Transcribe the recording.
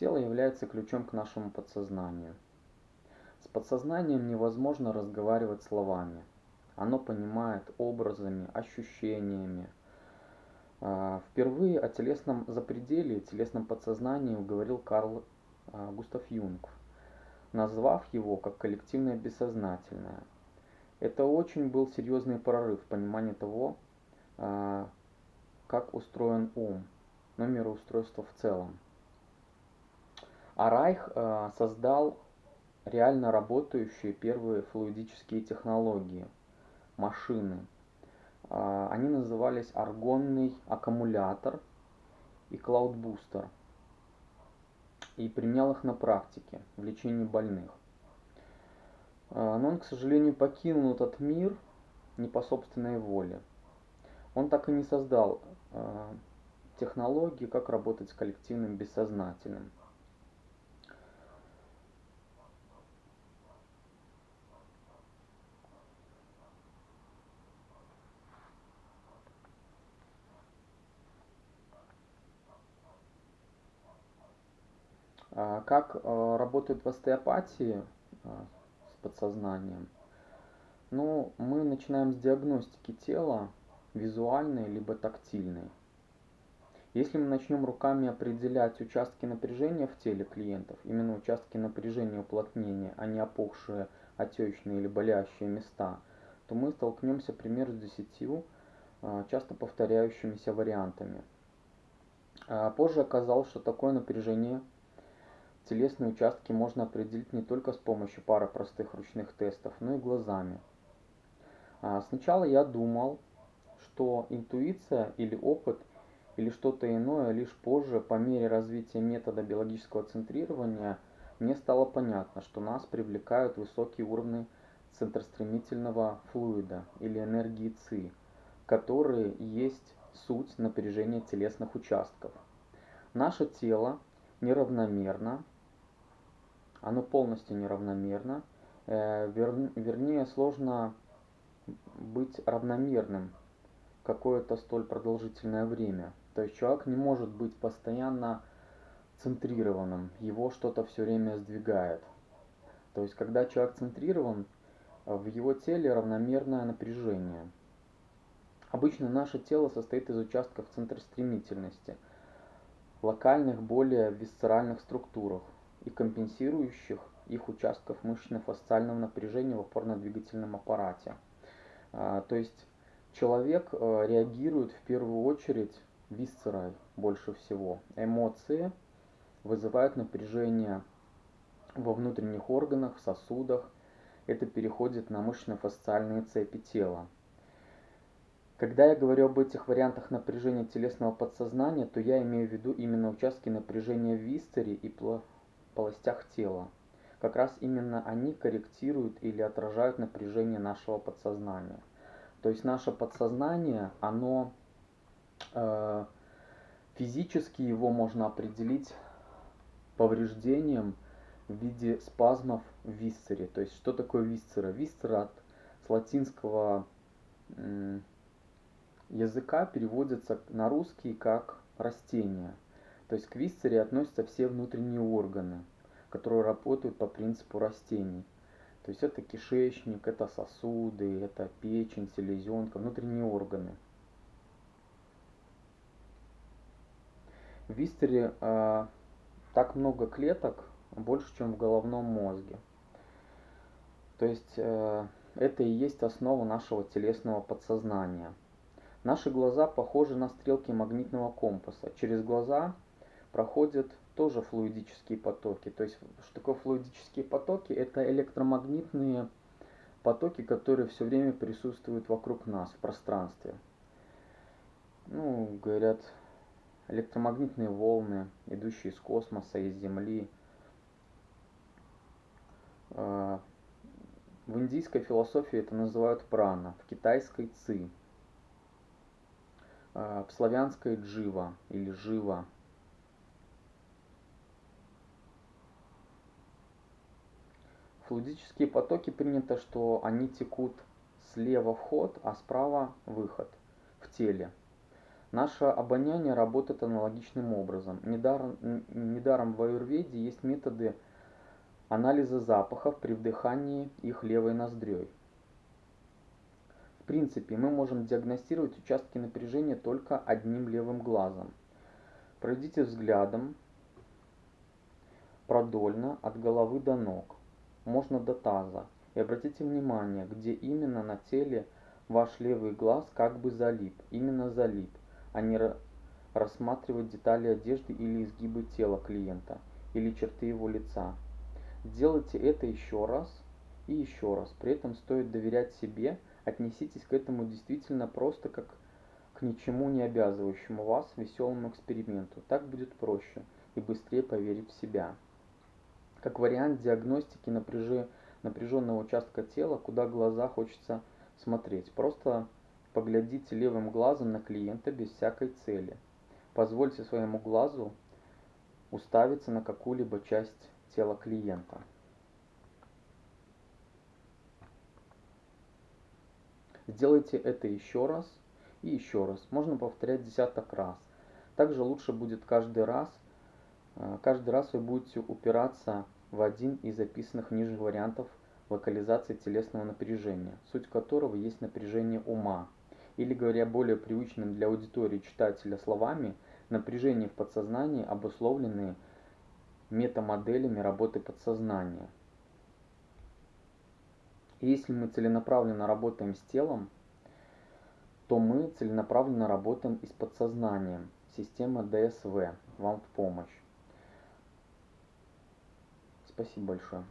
Тело является ключом к нашему подсознанию. С подсознанием невозможно разговаривать словами. Оно понимает образами, ощущениями. А, впервые о телесном запределе, телесном подсознании говорил Карл а, Густав Юнг, назвав его как коллективное бессознательное. Это очень был серьезный прорыв в понимании того, а, как устроен ум, но мироустройство в целом. А Райх создал реально работающие первые флуидические технологии, машины. А, они назывались аргонный аккумулятор и клаудбустер. И применял их на практике в лечении больных. А, но он, к сожалению, покинул этот мир не по собственной воле. Он так и не создал а, технологии, как работать с коллективным бессознательным. Как а, работает в остеопатии а, с подсознанием? Ну, мы начинаем с диагностики тела, визуальной либо тактильной. Если мы начнем руками определять участки напряжения в теле клиентов, именно участки напряжения уплотнения, а не опухшие, отечные или болящие места, то мы столкнемся примерно с десятью часто повторяющимися вариантами. Позже оказалось, что такое напряжение Телесные участки можно определить не только с помощью пары простых ручных тестов, но и глазами. А, сначала я думал, что интуиция или опыт или что-то иное лишь позже, по мере развития метода биологического центрирования, мне стало понятно, что нас привлекают высокие уровни центростремительного флуида или энергии ЦИ, которые есть суть напряжения телесных участков. Наше тело неравномерно оно полностью неравномерно. Э, вернее, сложно быть равномерным какое-то столь продолжительное время. То есть человек не может быть постоянно центрированным, его что-то все время сдвигает. То есть когда человек центрирован, в его теле равномерное напряжение. Обычно наше тело состоит из участков центростремительности, локальных более висцеральных структурах, и компенсирующих их участков мышечно-фасциального напряжения в опорно-двигательном аппарате. А, то есть человек э, реагирует в первую очередь висцерой больше всего. Эмоции вызывают напряжение во внутренних органах, сосудах. Это переходит на мышечно-фасциальные цепи тела. Когда я говорю об этих вариантах напряжения телесного подсознания, то я имею в виду именно участки напряжения в висцере и полостях тела. Как раз именно они корректируют или отражают напряжение нашего подсознания. То есть наше подсознание, оно э, физически его можно определить повреждением в виде спазмов в висцере. То есть что такое висцера? Висцера от с латинского языка переводится на русский как растение. То есть к висцере относятся все внутренние органы, которые работают по принципу растений. То есть это кишечник, это сосуды, это печень, селезенка, внутренние органы. В висцере э, так много клеток, больше, чем в головном мозге. То есть э, это и есть основа нашего телесного подсознания. Наши глаза похожи на стрелки магнитного компаса. Через глаза проходят тоже флуидические потоки. То есть, что такое флуидические потоки? Это электромагнитные потоки, которые все время присутствуют вокруг нас в пространстве. Ну, говорят, электромагнитные волны, идущие из космоса, из Земли. А, в индийской философии это называют прана, в китайской ци, а, в славянской джива или жива, Флуидические потоки принято, что они текут слева вход, а справа выход в теле. Наше обоняние работает аналогичным образом. Недаром, недаром в аюрведе есть методы анализа запахов при вдыхании их левой ноздрёй. В принципе, мы можем диагностировать участки напряжения только одним левым глазом. Пройдите взглядом продольно от головы до ног, можно до таза, и обратите внимание, где именно на теле ваш левый глаз как бы залип, именно залип, а не рассматривать детали одежды или изгибы тела клиента, или черты его лица. Делайте это еще раз и еще раз. При этом стоит доверять себе, отнеситесь к этому действительно просто как к ничему не обязывающему вас веселому эксперименту. Так будет проще и быстрее поверить в себя. Как вариант диагностики напряженного участка тела, куда глаза хочется смотреть. Просто поглядите левым глазом на клиента без всякой цели. Позвольте своему глазу уставиться на какую-либо часть тела клиента. Сделайте это еще раз и еще раз. Можно повторять десяток раз. Также лучше будет каждый раз, э, каждый раз вы будете упираться в один из записанных ниже вариантов локализации телесного напряжения, суть которого есть напряжение ума, или говоря более привычным для аудитории читателя словами, напряжение в подсознании, обусловленные метамоделями работы подсознания. И если мы целенаправленно работаем с телом, то мы целенаправленно работаем и с подсознанием. Система ДСВ вам в помощь. Спасибо большое.